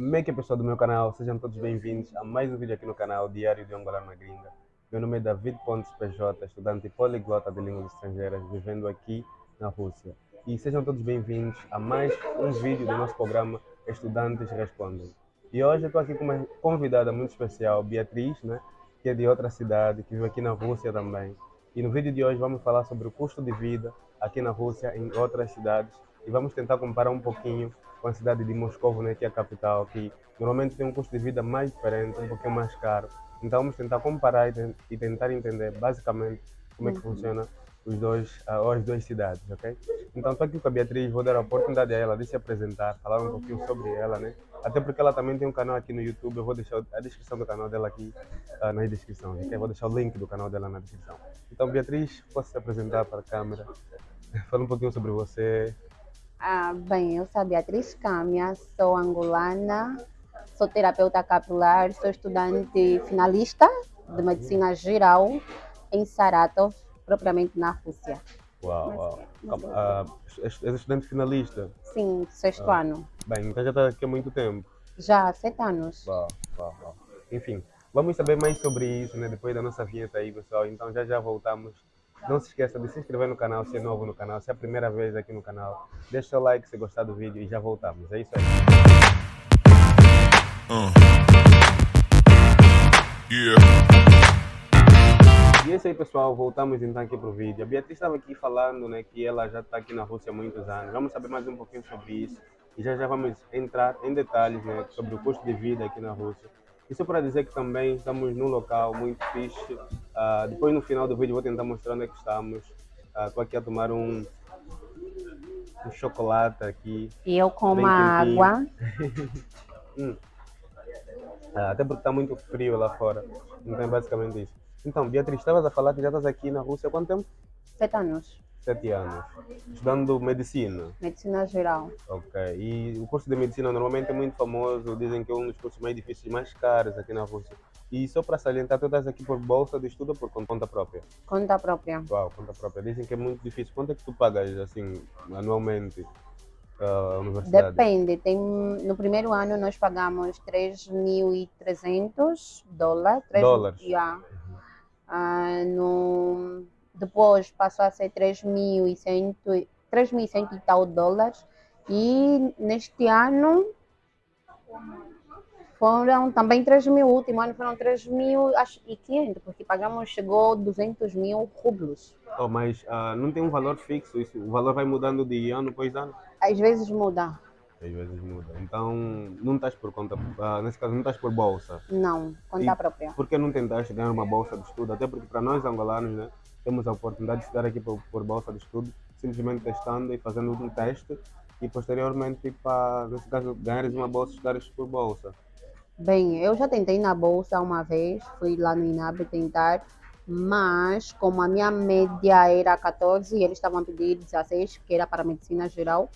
Como é que é pessoal do meu canal? Sejam todos bem-vindos a mais um vídeo aqui no canal Diário de Angola na Gringa. Meu nome é David Pontes PJ, estudante poliglota de línguas estrangeiras, vivendo aqui na Rússia. E sejam todos bem-vindos a mais um vídeo do nosso programa Estudantes Respondem. E hoje eu estou aqui com uma convidada muito especial, Beatriz, né, que é de outra cidade, que vive aqui na Rússia também. E no vídeo de hoje vamos falar sobre o custo de vida aqui na Rússia, em outras cidades, e vamos tentar comparar um pouquinho com a cidade de Moscou, né, que é a capital, que normalmente tem um custo de vida mais diferente, um pouquinho mais caro. Então vamos tentar comparar e, tentar entender basicamente como é que uhum. funciona os dois, uh, as duas cidades, ok? Então estou aqui com a Beatriz, vou dar a oportunidade a ela de se apresentar, falar um pouquinho sobre ela, né? Até porque ela também tem um canal aqui no YouTube, eu vou deixar a descrição do canal dela aqui uh, na descrição, ok? Vou deixar o link do canal dela na descrição. Então Beatriz, posso se apresentar para a câmera? Fala um pouquinho sobre você, ah, bem, eu sou a Beatriz Câmia, sou angolana, sou terapeuta capilar, sou estudante finalista de medicina geral em Saratov, propriamente na Rússia. Uau, uau. Mas, ah, és estudante finalista? Sim, sexto ah. ano. Bem, então já está aqui há muito tempo? Já, há sete anos. Uau, uau, uau. Enfim, vamos saber mais sobre isso, né? Depois da nossa vinheta aí, pessoal. Então já já voltamos não se esqueça de se inscrever no canal se é novo no canal, se é a primeira vez aqui no canal. Deixa seu like se gostar do vídeo e já voltamos. É isso aí. Uh. Yeah. E é isso aí pessoal, voltamos então aqui para o vídeo. A Beatriz estava aqui falando né, que ela já está aqui na Rússia há muitos anos. Vamos saber mais um pouquinho sobre isso. E já já vamos entrar em detalhes né, sobre o custo de vida aqui na Rússia. Isso para dizer que também estamos num local muito fixe. Uh, depois no final do vídeo vou tentar mostrar onde é que estamos. Estou uh, aqui a tomar um, um chocolate aqui. E eu com uma água. hum. uh, até porque está muito frio lá fora. Então é basicamente isso. Então, Beatriz, estavas a falar que já estás aqui na Rússia há quanto tempo? Sete anos sete anos, estudando medicina. Medicina geral. Ok. E o curso de medicina normalmente é muito famoso, dizem que é um dos cursos mais difíceis, mais caros aqui na Rússia. E só para salientar, tu estás aqui por bolsa de estudo ou por conta própria? Conta própria. Uau, conta própria. Dizem que é muito difícil. Quanto é que tu pagas, assim, anualmente? a universidade? Depende. Tem, no primeiro ano nós pagamos 3.300 dólares. Dólares? Yeah. Uh, no depois passou a ser 3.100 e tal dólares. E neste ano foram também 3 mil, o último ano foram 3 mil e 500, porque pagamos, chegou 200 mil rublos. Oh, mas uh, não tem um valor fixo, isso, o valor vai mudando de ano após ano? Às vezes muda. Às vezes muda. Então, não estás por conta, uh, nesse caso, não estás por bolsa? Não, conta e própria. Por que não tentaste ganhar uma bolsa de estudo? Até porque para nós angolanos, né, temos a oportunidade de estudar aqui por, por bolsa de estudo, simplesmente testando e fazendo um teste e posteriormente, para, nesse caso, ganhares uma bolsa, estudares por bolsa. Bem, eu já tentei na bolsa uma vez, fui lá no INAB tentar, mas como a minha média era 14 e eles estavam a pedir 16, que era para medicina geral,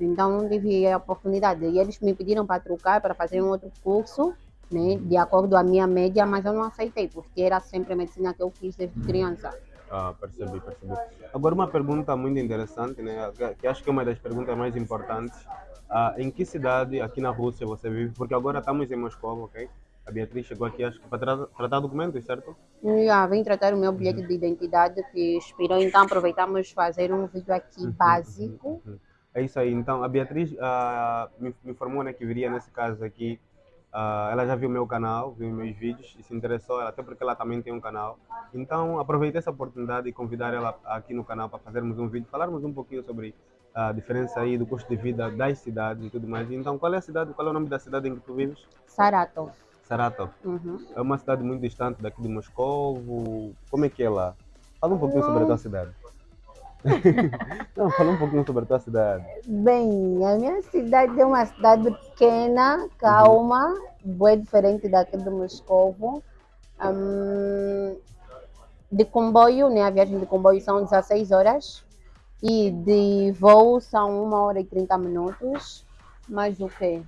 então não tive a oportunidade. E eles me pediram para trocar, para fazer um outro curso, né, de acordo com a minha média, mas eu não aceitei, porque era sempre a medicina que eu quis desde criança. Ah, percebi, percebi. Agora uma pergunta muito interessante, né? Que acho que é uma das perguntas mais importantes. Ah, em que cidade aqui na Rússia você vive? Porque agora estamos em Moscou, ok? A Beatriz chegou aqui, acho que para tra tratar documentos, certo? Já, vim tratar o meu bilhete uhum. de identidade que expirou, então aproveitamos fazer um vídeo aqui uhum, básico. Uhum, uhum. É isso aí. Então, a Beatriz uh, me, me informou né, que viria nesse caso aqui Uh, ela já viu meu canal, viu meus vídeos e se interessou, até porque ela também tem um canal. Então, aproveitei essa oportunidade e convidar ela aqui no canal para fazermos um vídeo, falarmos um pouquinho sobre a diferença aí do custo de vida das cidades e tudo mais. Então, qual é a cidade, qual é o nome da cidade em que tu vives? Saratov. Saratov. Uhum. É uma cidade muito distante daqui de Moscou. Como é que é lá? Fala um pouquinho sobre a tua cidade. Não, fala um pouquinho sobre a tua cidade. Bem, a minha cidade é uma cidade pequena, calma, uhum. bem diferente daqui do Moscovo. Um, de comboio, né? A viagem de comboio são 16 horas e de voo são 1 hora e 30 minutos. Mas o que?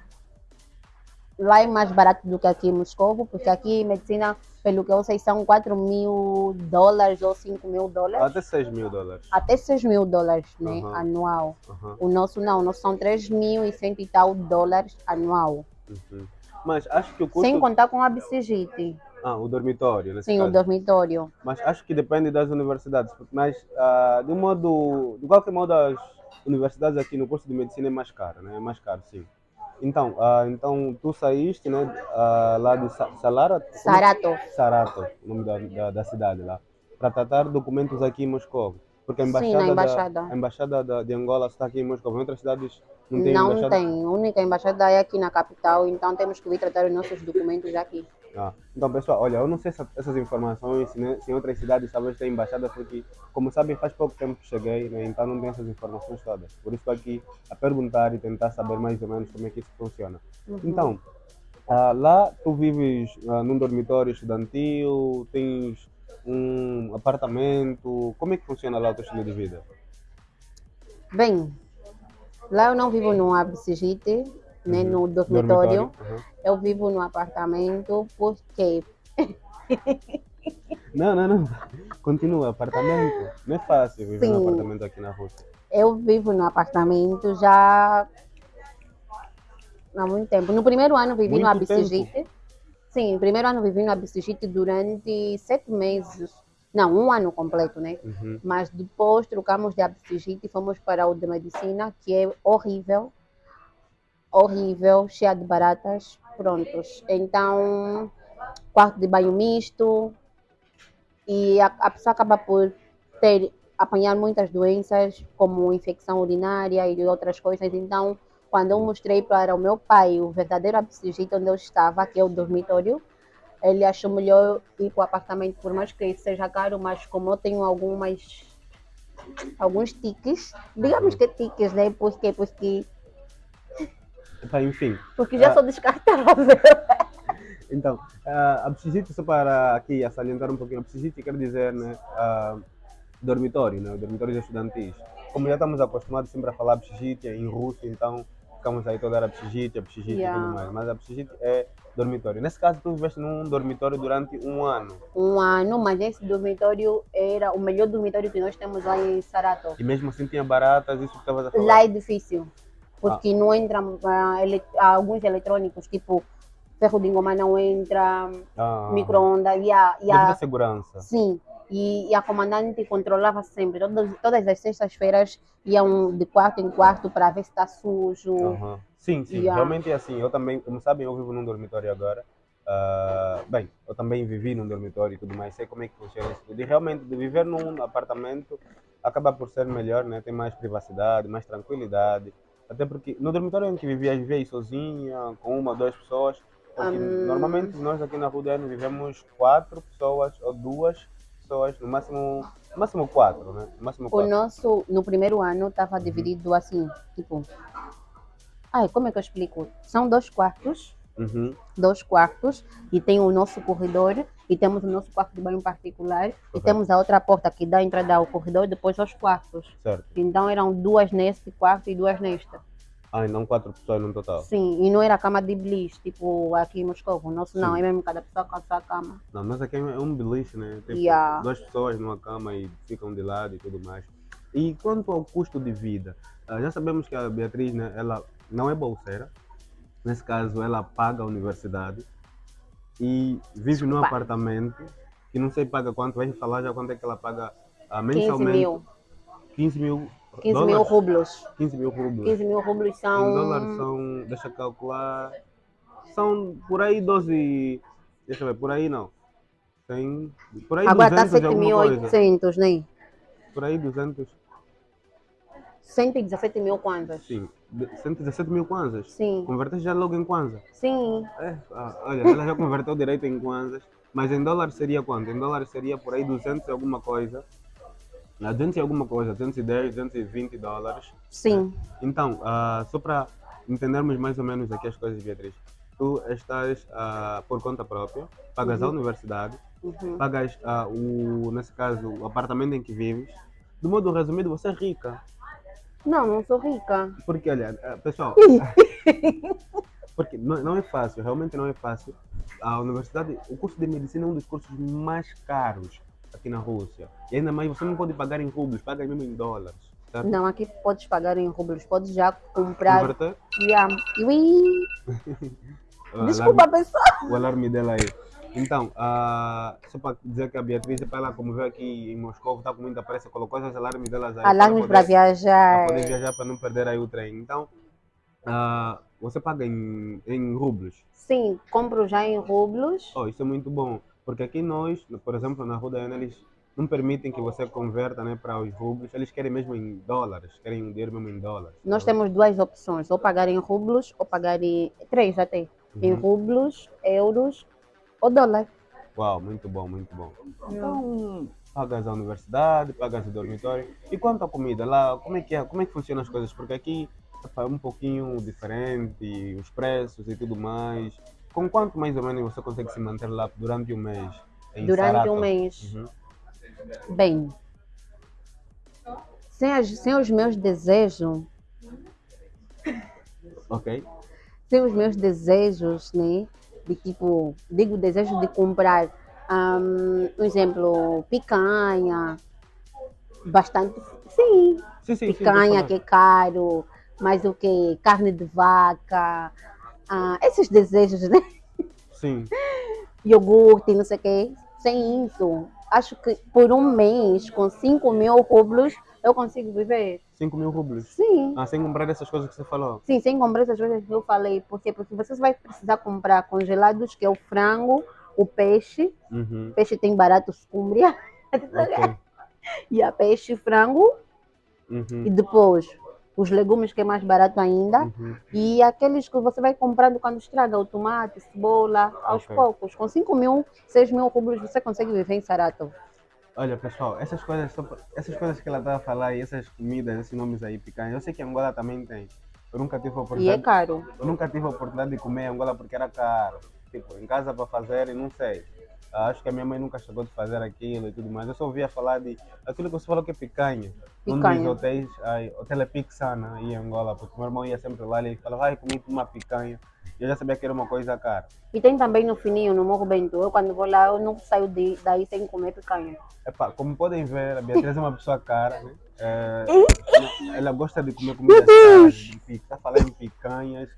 Lá é mais barato do que aqui em Moscovo, porque aqui medicina pelo que eu sei, são 4 mil dólares ou 5 mil dólares. Até 6 mil dólares. Até 6 mil dólares, né? Uhum. Anual. Uhum. O nosso não, o nosso são 3 mil e cento e tal dólares anual. Uhum. Mas acho que o custo. Sem contar com a Absegite. Ah, o dormitório, Sim, caso. o dormitório. Mas acho que depende das universidades. Mas, ah, de um modo, de qualquer modo, as universidades aqui no curso de medicina é mais caro, né? É mais caro, sim. Então, ah, então tu saíste, né? ah, lá de Sa- Salara? Sarato. Sarato, o nome da, da, da cidade lá, para tratar documentos aqui em Moscou. Porque a Sim, embaixada, na da- embaixada. a embaixada da- de Angola está aqui em Moscou. Em outras cidades não tem Não embaixada. tem. A única embaixada é aqui na capital, então temos que vir tratar os nossos documentos aqui. Ah, então, pessoal, olha, eu não sei se essas informações, se, né, se em outras cidades talvez tem embaixada, porque, como sabem, faz pouco tempo que cheguei, né, então não tenho essas informações todas. Por isso estou aqui a perguntar e tentar saber mais ou menos como é que isso funciona. Uhum. Então, ah, lá tu vives ah, num dormitório estudantil, tens um apartamento, como é que funciona lá o teu estilo de vida? Bem, lá eu não vivo no Absegite, Uhum. no dormitório. Uhum. Eu vivo no apartamento porque Não, não, não. Continua, apartamento. Não é fácil viver Sim. apartamento aqui na Rússia. eu vivo no apartamento já há muito tempo. No primeiro ano vivi no Muito tempo? Absegite. Sim, no primeiro ano vivi no Absegite durante sete meses. Não, um ano completo, né? Uhum. Mas depois trocamos de Absegite e fomos para o de medicina, que é horrível. Horrível, cheia de baratas. Prontos. Então, quarto de banho misto. E a, a pessoa acaba por ter, apanhar muitas doenças, como infecção urinária e outras coisas. Então, quando eu mostrei para o meu pai o verdadeiro Absegite onde eu estava, que é o dormitório, ele achou melhor ir para o apartamento, por mais que seja caro, mas como eu tenho algumas alguns tiques, digamos que tiques, né? Porque, porque, Epá, enfim, porque já Ah. sou descartável. então, uh, abscissite, só para aqui a salientar um pouquinho, abscissite quer dizer né, ah, dormitório, né, dormitórios estudantis. Como já estamos acostumados sempre a falar abscissite em russo, então ficamos aí toda hora abscissite, abscissite e Yeah. tudo mais. Mas abscissite é dormitório. Nesse caso, tu viveste num dormitório durante um ano. Um ano, mas esse dormitório era o melhor dormitório que nós temos lá em Saratov. E mesmo assim tinha baratas, isso que estavas a falar. Lá é difícil, porque não entra ah, ele- alguns eletrônicos, tipo ferro de engomar não entra, Ah, micro-ondas, e a, e a, segurança. sim, e, e a comandante controlava sempre, todas, todas as sextas-feiras iam de quarto em quarto para ver se está sujo. Aham. Sim, sim, realmente é assim. Eu também, como sabem, eu vivo num dormitório agora. Ah, bem, eu também vivi num dormitório e tudo mais, sei como é que funciona isso tudo. E realmente, de viver num apartamento acaba por ser melhor, né? Tem mais privacidade, mais tranquilidade. Até porque no dormitório em que vivia, vivia aí sozinha, com uma ou duas pessoas. Porque Hum. normalmente nós aqui na Rudene vivemos quatro pessoas ou duas pessoas, no máximo, no máximo quatro, né? No máximo O quatro. nosso, no primeiro ano, estava dividido assim, tipo. Ai, como é que eu explico? São dois quartos, Uhum, dois quartos, e tem o nosso corredor, e temos o nosso quarto de banho particular, e temos a outra porta que dá a entrada ao corredor, depois aos quartos. certo. Então eram duas neste quarto e duas nesta. Ah, e não quatro pessoas no total. Sim, e não era cama de bliss, tipo aqui em Moscou. O nosso não, Sim. é mesmo cada pessoa com a sua cama. Não, mas aqui é um beliche, né? Tipo, Yeah. duas pessoas numa cama e ficam de lado e tudo mais. E quanto ao custo de vida, ah, já sabemos que a Beatriz, né, ela não é bolseira. Nesse caso, ela paga a universidade e vive num apartamento que não sei paga quanto, vai falar já quanto é que ela paga 15 mensalmente. mil. 15 mil 15 dólares? mil rublos. 15 mil rublos. 15 mil rublos são. Em dólares são, deixa eu calcular, são por aí 12, deixa eu ver, por aí não. Tem, por aí Agora está 200 e alguma coisa. 7.800, né? Por aí 200, 117 mil kwanzas. sim. De- 117 mil kwanzas. Sim, Converteste já logo em kwanza? sim. É, ah, olha, ela já converteu direito em kwanzas, mas em dólares seria quanto? Em dólares seria por aí 200 e alguma coisa. Ah, 200 e alguma coisa, 210, 220 dólares. Sim. Então, ah, só para entendermos mais ou menos aqui as coisas, Beatriz. Tu estás ah, por conta própria, pagas a Uhum. universidade, Uhum. pagas ah, o, nesse caso, o apartamento em que vives. De modo resumido, você é rica. Não, não sou rica. Porque, olha, ah, pessoal, porque não, não é fácil, realmente não é fácil. A universidade, o curso de medicina é um dos cursos mais caros aqui na Rússia. E ainda mais, você não pode pagar em rublos, paga mesmo em dólares. Não, aqui podes pagar em rublos, podes já comprar. Converter? Yeah. Desculpa, pessoal. o alarme dela aí. Então, ah, só para dizer que a Beatriz, para ela, como veio aqui em Moscou, está com muita pressa, colocou esses alarmes delas aí. Alarmes para para viajar. poder viajar, para não perder aí o trem. Então, ah, você paga em, em rublos. Sim, compro já em rublos. Oh, isso é muito bom, porque aqui nós, por exemplo, na Rua da Ana, eles não permitem que você converta né, para os rublos, eles querem mesmo em dólares, querem um dinheiro mesmo em dólares. Nós temos duas opções, ou pagar em rublos, ou pagar em. Três até. Em Uhum. rublos, euros ou dólar. Uau, muito bom, muito bom. Então, pagas a universidade, pagas o dormitório. E quanto à comida, lá, como é que é? Como é que funcionam as coisas? Porque aqui é um pouquinho diferente, os preços e tudo mais. Com quanto mais ou menos você consegue se manter lá durante um mês? em Durante Saratov? um mês. Uhum. Bem, sem, as- sem os meus desejos, Ok? sem os meus desejos, né? De tipo, digo desejo de comprar, um, um exemplo, picanha, bastante, sim, Sim, sim, sim. picanha deixa que é caro, mas o que? Carne de vaca, ah, esses desejos, né? Sim. Iogurte, não sei o quê. Sem isso, acho que por um mês, com 5 mil rublos, eu consigo viver. 5 mil rublos. Sim. Ah, sem comprar essas coisas que você falou. Sim, sem comprar essas coisas que eu falei. Por quê? Porque você vai precisar comprar congelados, que é o frango, o peixe. Uhum. Peixe tem barato escúmbria. Ok. E a peixe, frango. Uhum. E depois os legumes, que é mais barato ainda. Uhum. E aqueles que você vai comprando quando estraga, o tomate, cebola, aos Ok. poucos. Com 5 mil, 6 mil rublos, você consegue viver em Saratov. Olha, pessoal, essas coisas, essas coisas que ela está a falar e essas comidas, esses nomes aí, picanha, eu sei que Angola também tem. Eu nunca tive a E é oportunidade, caro. eu nunca tive a oportunidade de comer Angola porque era caro. Tipo, em casa para fazer, e não sei. Acho que a minha mãe nunca chegou de fazer aquilo e tudo mais. Eu só ouvia falar de aquilo que você falou que é picanha. Um dos hotéis, ai, Hotel é Pixana, aí em Angola, porque meu irmão ia sempre lá e ele falava, ai, comi uma picanha. Eu já sabia que era uma coisa cara. E tem também no Fininho, no Morro Bento. Eu, quando vou lá, eu não saio de, daí sem comer picanha. Epá, como podem ver, a Beatriz é uma pessoa cara, né? É, ela, gosta de comer comidas caras, de tá falando em picanhas,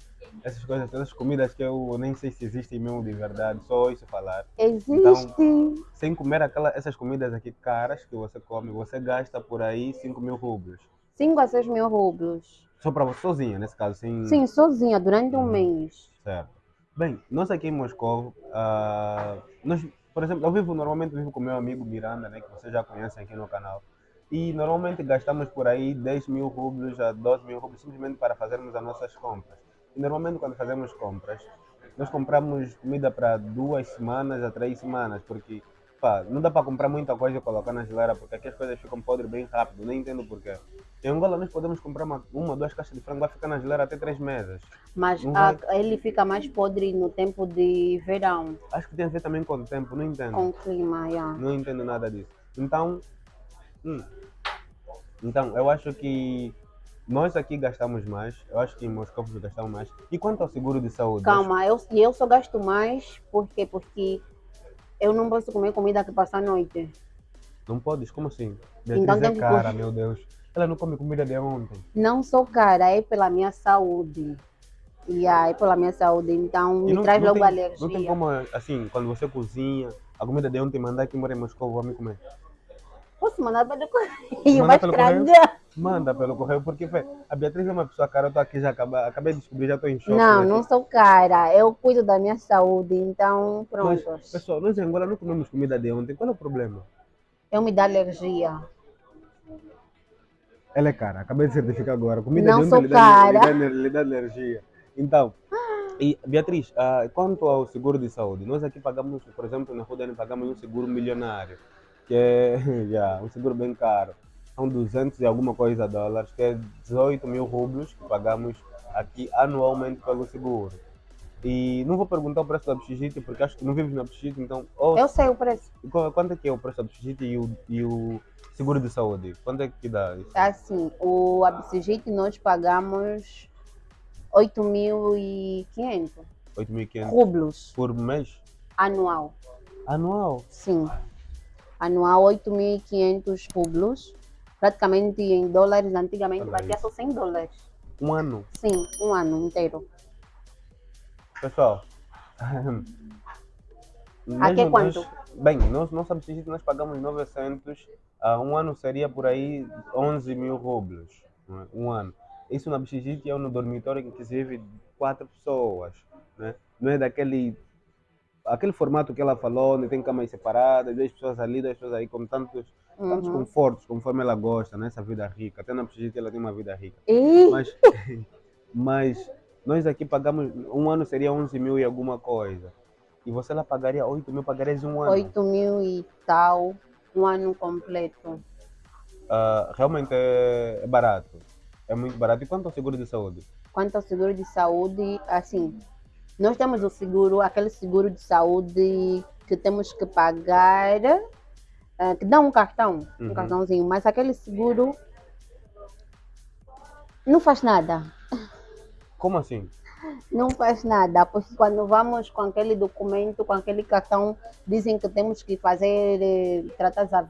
essas coisas, essas comidas que eu nem sei se existem mesmo de verdade, só ouço falar. Existe. Sem comer aquela, essas comidas aqui caras que você come, você gasta por aí 5 mil rublos. 5 a 6 mil rublos. Só para você sozinha, nesse caso, sem. Sim, sozinha, durante um Hum. mês. Certo. Bem, nós aqui em Moscou, ah, nós, por exemplo, eu vivo normalmente vivo com meu amigo Miranda, né, que vocês já conhecem aqui no canal. E normalmente gastamos por aí 10 mil rublos a 12 mil rublos simplesmente para fazermos as nossas compras. Normalmente quando fazemos compras, nós compramos comida para duas semanas a três semanas, porque pá, não dá para comprar muita coisa e colocar na geladeira, porque aqui as coisas ficam podres bem rápido, nem entendo porquê. Em Angola nós podemos comprar uma, uma duas caixas de frango, vai ficar na geladeira até três meses. Mas Não a- vai- ele fica mais podre no tempo de verão, Acho que tem a ver também com o tempo, não entendo. com o clima. Yeah. Não entendo nada disso. Então, hum, então eu acho que nós aqui gastamos mais. Eu acho que em Moscou gastamos mais. E quanto ao seguro de saúde? Calma, eu, eu só gasto mais por quê? porque eu não posso comer comida que passa a noite. Não podes? Como assim? Beatriz Então é que cara, comer. meu Deus. Ela não come comida de ontem. Não sou cara, é pela minha saúde. E aí, é pela minha saúde, então E me não- traz não logo tem- alergia. Não tem como, assim, quando você cozinha, a comida de ontem mandar aqui mora em Moscou, vou me comer. Posso mandar pelo correio, pelo correio? estragar. Manda pelo correio, porque fé, a Beatriz é uma pessoa cara, eu tô aqui já acabei, acabei de descobrir, já estou em choque. Não, né? não sou cara. Eu cuido da minha saúde, então Mas, pronto. pessoal, nós em Angola não comemos comida de ontem, qual é o problema? Eu me dá alergia. Ela é cara, acabei de certificar agora. Comida Não de sou ontem lhe dá, cara. lhe, dá, lhe dá alergia. Então, e, Beatriz, ah, quanto ao seguro de saúde, nós aqui pagamos, por exemplo, na Rudane pagamos um seguro milionário, que é já, um seguro bem caro. São 200 e alguma coisa dólares, que é 18 mil rublos que pagamos aqui anualmente pelo seguro. E não vou perguntar o preço da Pchigite, porque acho que não vives na Pchigite, então, ou Eu sei o preço. Qu- Quanto é que é o preço da Pchigite e o, e o seguro de saúde? Quanto é que dá isso? Assim, o Absigite nós pagamos 8.500 8.500 rublos por mês? anual. Anual? Sim. Anual 8.500 rublos praticamente em dólares, antigamente Olha batia só 100 dólares. Um ano. Sim, um ano inteiro. Pessoal. Aqui é quanto? nós- bem, nós, nossa bicicleta nós pagamos 900, ah, um ano seria por aí 11 mil rublos, não é? um ano. Isso na bicicleta é no dormitório que se vive quatro pessoas, né? não é daquele aquele formato que ela falou, onde tem camas separadas, 10 pessoas ali, 10 pessoas aí, com tantos, tantos Uhum. confortos, conforme ela gosta, nessa vida rica. Até na bicicleta ela tem uma vida rica. E Mas, mas nós aqui pagamos, um ano seria 11 mil e alguma coisa. E você lá pagaria 8 mil, pagarias um ano. 8 mil e tal, um ano completo. Ah, realmente é, é barato. É muito barato. E quanto ao seguro de saúde? Quanto ao seguro de saúde, assim, nós temos o seguro, aquele seguro de saúde que temos que pagar, eh, que dá um cartão, Uhum. um cartãozinho, mas aquele seguro não faz nada. Como assim? Não faz nada, porque quando vamos com aquele documento, com aquele cartão, dizem que temos que fazer eh, tratar as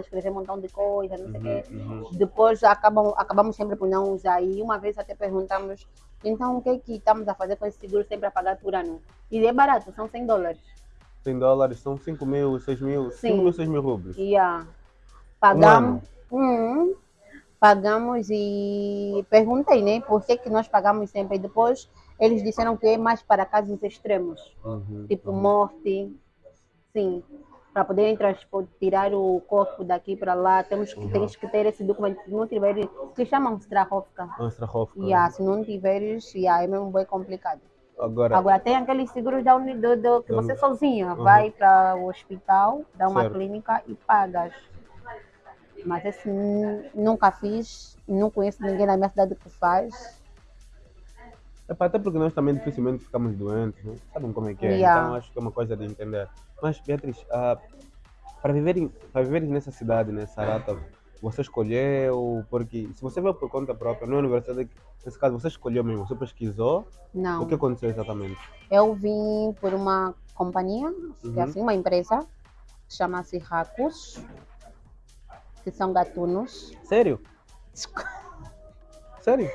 escrever um montão de coisa, não sei o quê. Uhum, uhum. Depois acabam, acabamos sempre por não usar. E uma vez até perguntamos, então o que é que estamos a fazer com esse seguro sempre a pagar por ano? E é barato, são 100 dólares. 100 dólares são 5 mil, 6 mil, 5 Sim. mil, 6 mil rublos. E ah, ano? pagamos. Hum, pagamos e perguntei, né? Por que, que nós pagamos sempre? E depois eles disseram que é mais para casos extremos. Uhum, tipo uhum. morte, sim, para poderem transportar, tirar o corpo daqui para lá, temos que, Uhum. tens que ter esse documento, se não tiver, que chamam Strahofka. Ah, Strahofka. Yeah, se não tiveres, yeah, é mesmo bem complicado. Agora, Agora tem aqueles seguros da Uni- do, do- que você sozinha Uhum. vai para o hospital, dá uma Certo. clínica e pagas. Mas nu- nunca fiz, não conheço ninguém na minha cidade que faz. Epá, até porque nós também dificilmente ficamos doentes, né? sabem como é que é? Yeah. Então acho que é uma coisa de entender. Mas, Beatriz, ah, para, viverem, para viveres nessa cidade, nessa rata, você escolheu, porque se você veio por conta própria, não é universidade, nesse caso você escolheu mesmo, você pesquisou, Não. o que aconteceu exatamente? Eu vim por uma companhia, que é Uhum. assim, uma empresa, que chama-se Racos, são gatunos. Sério? Sério?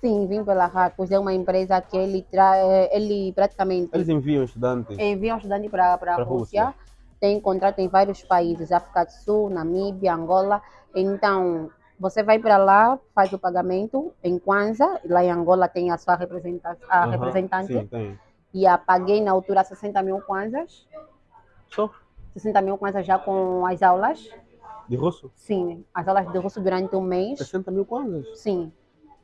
Sim, vim pela Racos, é uma empresa que ele, tra... eh, ele praticamente Eles enviam estudantes? envia um estudante para a Rússia. Rússia. Tem contrato em vários países, África do Sul, Namíbia, Angola. Então, você vai para lá, faz o pagamento em Kwanza, lá em Angola tem a sua representa a representante, Sim, tem. e a paguei na altura 60 mil Kwanzas. Só? 60 mil kwanzas já com as aulas. De russo? Sim, as aulas de russo durante um mês. 60 mil kwanzas? Sim.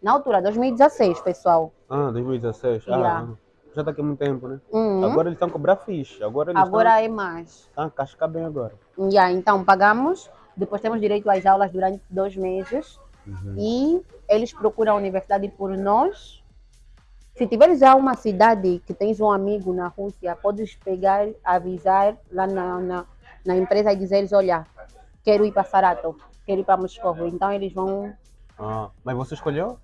Na altura, 2016, pessoal. Ah, 2016. Yeah. Ah, já está aqui há muito tempo, né? Uhum. Agora eles estão a cobrar fixe. Agora eles Agora é mais. estão a cascar bem agora. Yeah, então, pagamos. Depois temos direito às aulas durante dois meses. Uhum. E eles procuram a universidade por nós. Se tiveres já uma cidade que tens um amigo na Rússia, podes pegar, avisar lá na, na, na empresa e dizer, olha, quero ir para Saratov, quero ir para Moscou. Então eles vão Ah, mas você escolheu?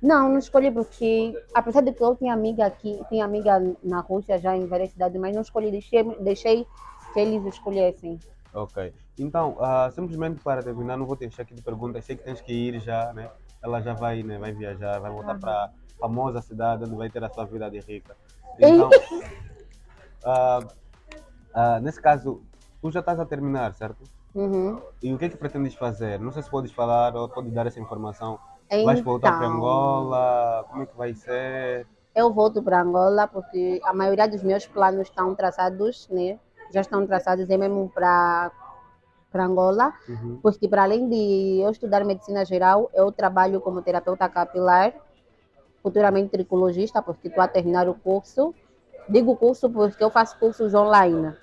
Não, não escolhi porque, apesar de que eu tinha amiga aqui, tinha amiga na Rússia já em várias cidades, mas não escolhi, deixei, deixei que eles escolhessem. Ok. Então, ah, simplesmente para terminar, não vou te encher aqui de perguntas. Sei que tens que ir já, né? Ela já vai, né? Vai viajar, vai voltar Uhum. para a famosa cidade onde vai ter a sua vida de rica. Então, ah, ah, nesse caso, tu já estás a terminar, certo? Uhum. E o que é que pretendes fazer? Não sei se podes falar ou podes dar essa informação. Vais voltar para Então, Angola? Como é que vai ser? Eu volto para Angola porque a maioria dos meus planos estão traçados, né? Já estão traçados é mesmo para para Angola, Uhum. porque para além de eu estudar medicina geral, eu trabalho como terapeuta capilar, futuramente tricologista, porque estou a terminar o curso. Digo curso porque eu faço cursos online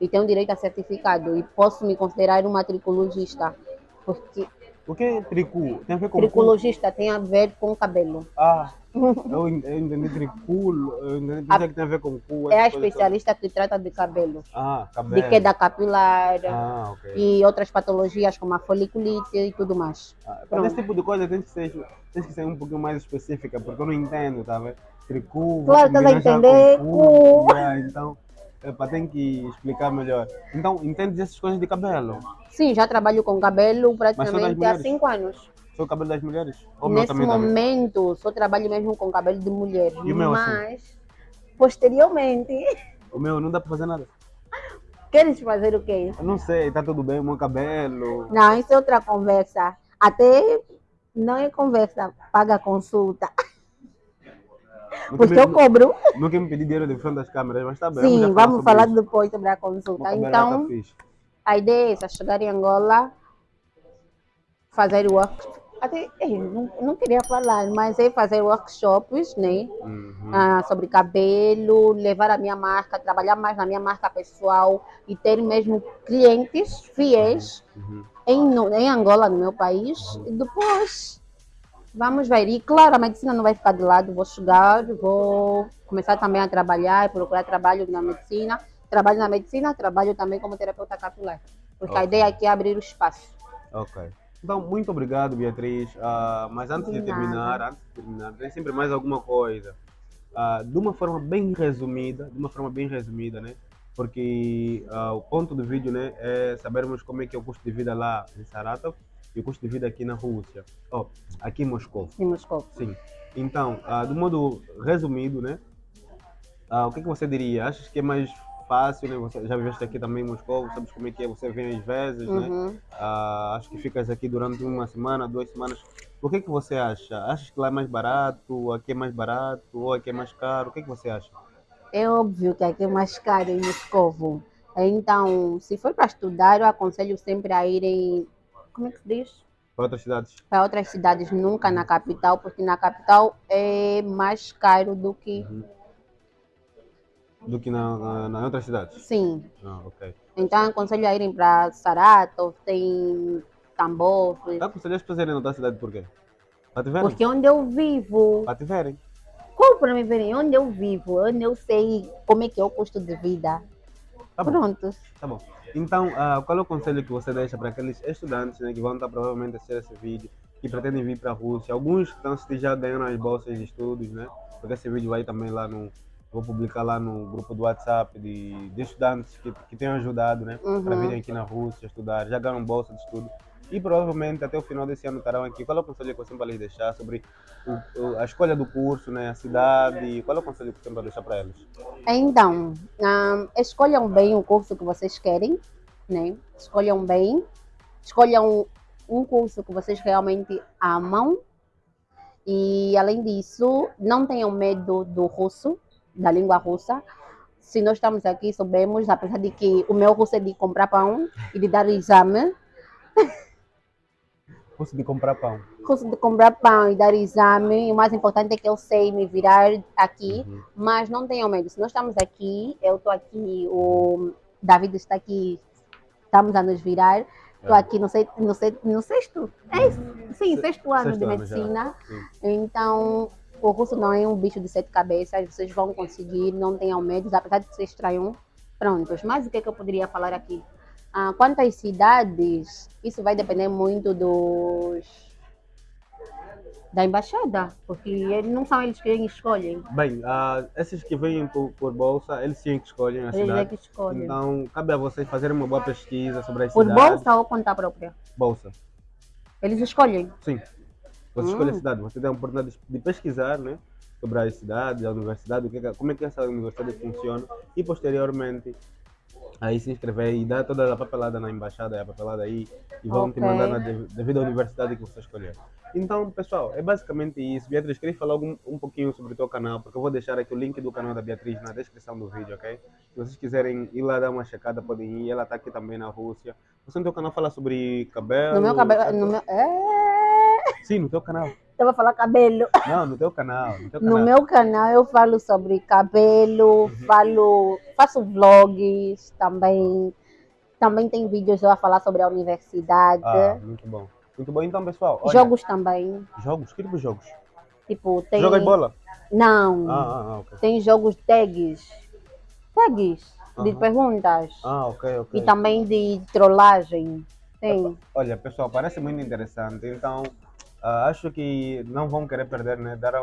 e tenho direito a certificado e posso me considerar uma tricologista, porque O que é tricu? Tem a ver com tricologista tem a ver com cabelo. Ah, eu, en- eu entendi triculo, eu entendi pensei que tem a ver com cu. É a especialista que trata de cabelo, Ah, cabelo. de queda capilar Ah, ok. e outras patologias como a foliculite e tudo mais. Ah, Pronto. esse tipo de coisa tem que, ser, tem que ser um pouquinho mais específica, porque eu não entendo, tá vendo? Tricu, Claro, estás a entender, cu, cu. yeah, então, Epa, tem que explicar melhor. Então, entende essas coisas de cabelo? Sim, já trabalho com cabelo praticamente há mulheres? cinco anos. Só o cabelo das mulheres? Ou o meu Nesse também momento, só trabalho mesmo com cabelo de mulher. E o meu, assim? Mas, posteriormente, O meu não dá para fazer nada. queres fazer o quê? Eu não sei, tá tudo bem, o meu cabelo. Não, isso é outra conversa. Até não é conversa, paga consulta. Porque me, eu cobro. nunca me pedi dinheiro de frente das câmeras, mas tá bem. Sim, vamos sobre falar isso. depois sobre a consulta. Então, tá a ideia é essa, chegar em Angola, fazer workshops. Até, não, não queria falar, mas é fazer workshops, né? Uhum. ah, sobre cabelo, levar a minha marca, trabalhar mais na minha marca pessoal e ter mesmo clientes fiéis Uhum. em, no- em Angola, no meu país. E depois vamos ver. E claro, a medicina não vai ficar de lado, vou chegar, vou começar também a trabalhar, procurar trabalho na medicina. Trabalho na medicina, trabalho também como terapeuta capilar. Porque a Ok. ideia aqui é abrir o espaço. Ok. Então, muito obrigado, Beatriz. Ah, mas antes de, De terminar, antes de terminar, tem sempre mais alguma coisa. Ah, de uma forma bem resumida, de uma forma bem resumida, né? Porque ah, o ponto do vídeo, né, é sabermos como é que é o custo de vida lá em Saratov e o custo de vida aqui na Rússia. Oh, aqui em Moscou. Em Moscou. Sim. Então, ah, do modo resumido, né? ah, o que, que você diria? Achas que é mais fácil, né? Você já viveste aqui também em Moscou, sabes como é que é? Você vem às vezes, né? Uhum. Ah, acho que ficas aqui durante uma semana, duas semanas. O que que você acha? Achas que lá é mais barato, aqui é mais barato, ou aqui é mais caro? O que que você acha? É óbvio que aqui é mais caro em Moscovo. Então, se for para estudar, eu aconselho sempre a irem, como é que se diz? Para outras cidades? Para outras cidades, nunca na capital, porque na capital é mais caro do que. Do que na, na, na outras cidades? Sim. Ah, ok. Então, aconselho a irem para Saratov, tem Tambov, Aconselho as pessoas a irem na outra cidade por quê? Para te verem? porque onde eu vivo, Para te verem. como para me verem, onde eu vivo, onde eu sei como é que é o custo de vida. Tá bom. Pronto. Tá bom. Então, ah, qual é o conselho que você deixa para aqueles estudantes né, que vão estar provavelmente a assistir esse vídeo, que pretendem vir para a Rússia? Alguns que estão já ganhando as bolsas de estudos, né? Porque esse vídeo vai também lá no. Vou publicar lá no grupo do WhatsApp de, de estudantes que, que tenham ajudado, né? Para Uhum. virem aqui na Rússia estudar, já ganham bolsa de estudo. E provavelmente até o final desse ano estarão aqui. Qual é o conselho que você vai lhes deixar sobre o- a escolha do curso, né? A cidade? Qual é o conselho que você vai deixar para eles? Então, ah, escolham bem o curso que vocês querem, né? Escolham bem, escolham um curso que vocês realmente amam. E além disso, não tenham medo do russo, da língua russa. Se nós estamos aqui, sabemos, apesar de que o meu russo é de comprar pão e de dar exame, De comprar pão. de comprar pão e dar exame, o mais importante é que eu sei me virar aqui Uhum. mas não tenham medo. Se nós estamos aqui, eu estou aqui, o David está aqui, estamos a nos virar. Estou É. aqui no, se- no, se- no sexto, é isso? sim, Se- sexto ano sexto de medicina. Então, o curso não é um bicho de sete cabeças, vocês vão conseguir, não tenham medo, apesar de ser estranho. Prontos, mas o que, é que eu poderia falar aqui? Ah, quanto às cidades, isso vai depender muito dos da embaixada, porque eles não são eles que escolhem. Bem, ah, esses que vêm por, por bolsa, eles sim que escolhem a Eles é cidade. que escolhem. Então, cabe a vocês fazerem uma boa pesquisa sobre as Por cidades. bolsa ou conta própria? Bolsa. Eles escolhem. Sim. Você escolhe a Hum. cidade, você tem a oportunidade de- pesquisar, né? Sobre as cidades, a universidade, que- como é que essa universidade funciona e posteriormente aí se inscrever e dar toda a papelada na embaixada, a papelada aí e vão te Ok. mandar na dev- devida universidade que você escolher. Então, pessoal, é basicamente isso. Beatriz, queria falar algum, um pouquinho sobre o teu canal, porque eu vou deixar aqui o link do canal da Beatriz na descrição do vídeo, ok? Se vocês quiserem ir lá dar uma checada, podem ir. Ela está aqui também na Rússia. Você no teu canal fala sobre cabelo? No meu cabelo. No meu, é... Sim, no teu canal. Eu vou falar cabelo. Não, no teu canal. No teu canal. No meu canal eu falo sobre cabelo, Uhum. falo, faço vlogs também. Também tem vídeos eu a falar sobre a universidade. Ah, muito bom. Muito bom. Então, pessoal, olha, Jogos também. Jogos? Que tipo de jogos? Tipo, tem. Joga bola? Não. Ah, ah, ah, ok. Tem jogos tags. Tags de Aham. perguntas. Ah, ok, ok. E também de trollagem. Tem. Olha, pessoal, parece muito interessante. Então, ah, acho que não vão querer perder, né? Dar,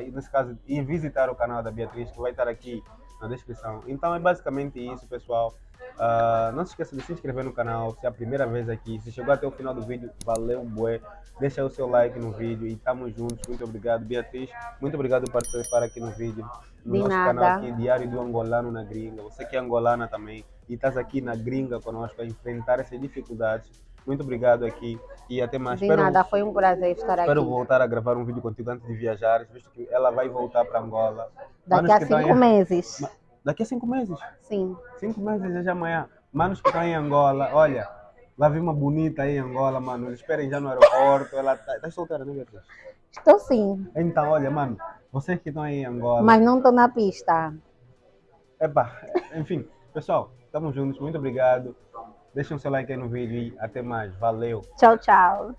e nesse caso, ir visitar o canal da Beatriz, que vai estar aqui na descrição. Então é basicamente isso, pessoal. Uh, não se esqueça de se inscrever no canal, se é a primeira vez aqui. Se chegou até o final do vídeo, valeu, bué. Deixa o seu like no vídeo e estamos juntos. Muito obrigado, Beatriz. Muito obrigado por participar aqui no vídeo. No De nosso nada. canal aqui, Diário do Angolano na Gringa. Você que é angolana também e estás aqui na gringa conosco a enfrentar essas dificuldades. Muito obrigado aqui e até mais. De Espero- nada, foi um prazer estar Espero aqui. voltar a gravar um vídeo contigo antes de viajar, visto que ela vai voltar para Angola. Daqui Manos a estão cinco em- meses. Daqui a cinco meses. Sim. Cinco meses é já amanhã. Manos que estão em Angola, olha, vai vir uma bonita aí em Angola, mano. Esperem já no aeroporto. Ela tá, tá solteira, né, Beatriz? Estou sim, Então, olha, mano, vocês que estão aí em Angola. mas não estou na pista. Epa, enfim, pessoal, estamos juntos. Muito obrigado. Deixem o seu like aí no vídeo e até mais. Valeu. Tchau, tchau.